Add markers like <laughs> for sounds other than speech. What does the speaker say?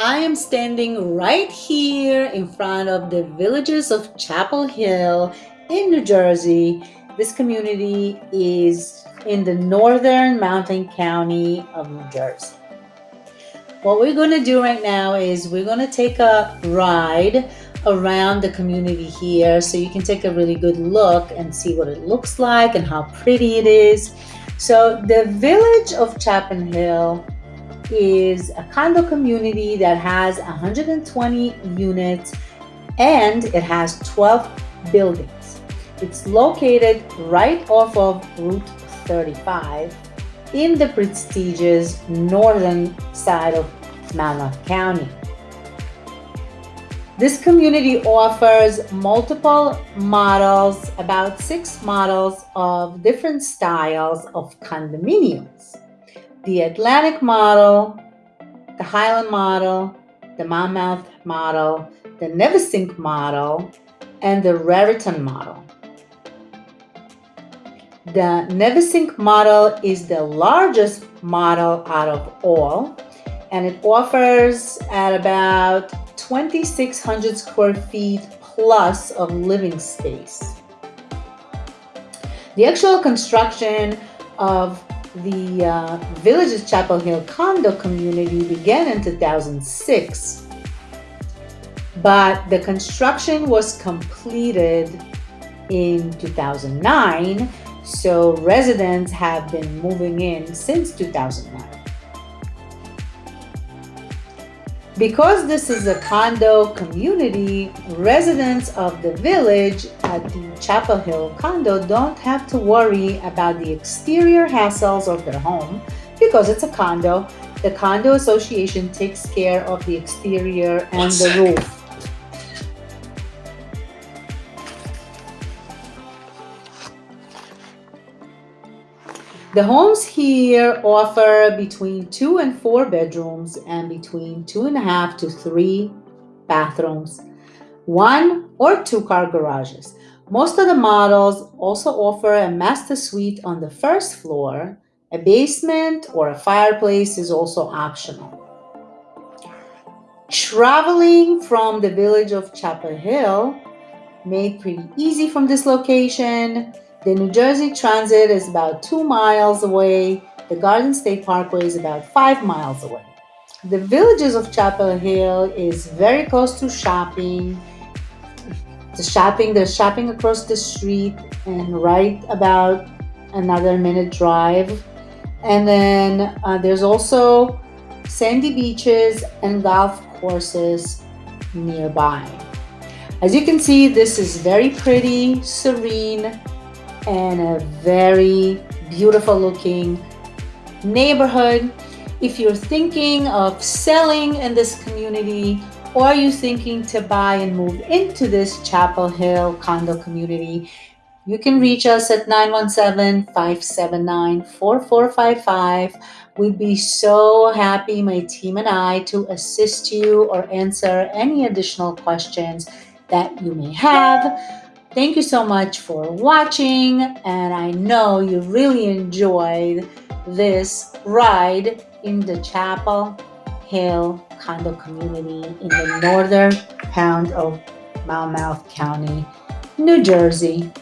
I am standing right here in front of the villages of Chapel Hill in New Jersey. This community is in the northern Monmouth county of New Jersey. What we're going to do right now is we're going to take a ride around the community here so you can take a really good look and see what it looks like and how pretty it is. So the village of Chapel Hill is a condo community that has 120 units and it has 12 buildings. It's located right off of Route 35 in the prestigious northern side of Monmouth County. This community offers multiple models, about six models of different styles of condominiums the Atlantic model, the Highland model, the Monmouth model, the Navesink model, and the Raritan model. The Navesink model is the largest model out of all, and it offers at about 2,600 square feet plus of living space. The actual construction of the uh, Villages Chapel Hill condo community began in 2006, but the construction was completed in 2009, so residents have been moving in since 2009. Because this is a condo community, residents of the village at the Chapel Hill condo don't have to worry about the exterior hassles of their home because it's a condo. The condo association takes care of the exterior and the roof. The homes here offer between two and four bedrooms and between two and a half to three bathrooms, one or two car garages. Most of the models also offer a master suite on the first floor. A basement or a fireplace is also optional. Traveling from the village of Chapel Hill made pretty easy from this location. The New Jersey Transit is about two miles away. The Garden State Parkway is about five miles away. The villages of Chapel Hill is very close to shopping. The shopping, there's shopping across the street and right about another minute drive. And then uh, there's also sandy beaches and golf courses nearby. As you can see, this is very pretty, serene, and a very beautiful looking neighborhood. If you're thinking of selling in this community or you're thinking to buy and move into this Chapel Hill condo community, you can reach us at 917-579-4455. We'd be so happy, my team and I, to assist you or answer any additional questions that you may have. Thank you so much for watching, and I know you really enjoyed this ride in the Chapel Hill condo community in the <laughs> northern pound of Monmouth County, New Jersey.